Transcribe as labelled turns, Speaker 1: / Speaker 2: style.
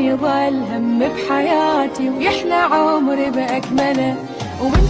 Speaker 1: يضل هم بحياتي ويحلى عمري بأكمله. ومن